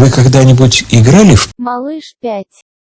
Вы когда-нибудь играли в Малыш 5.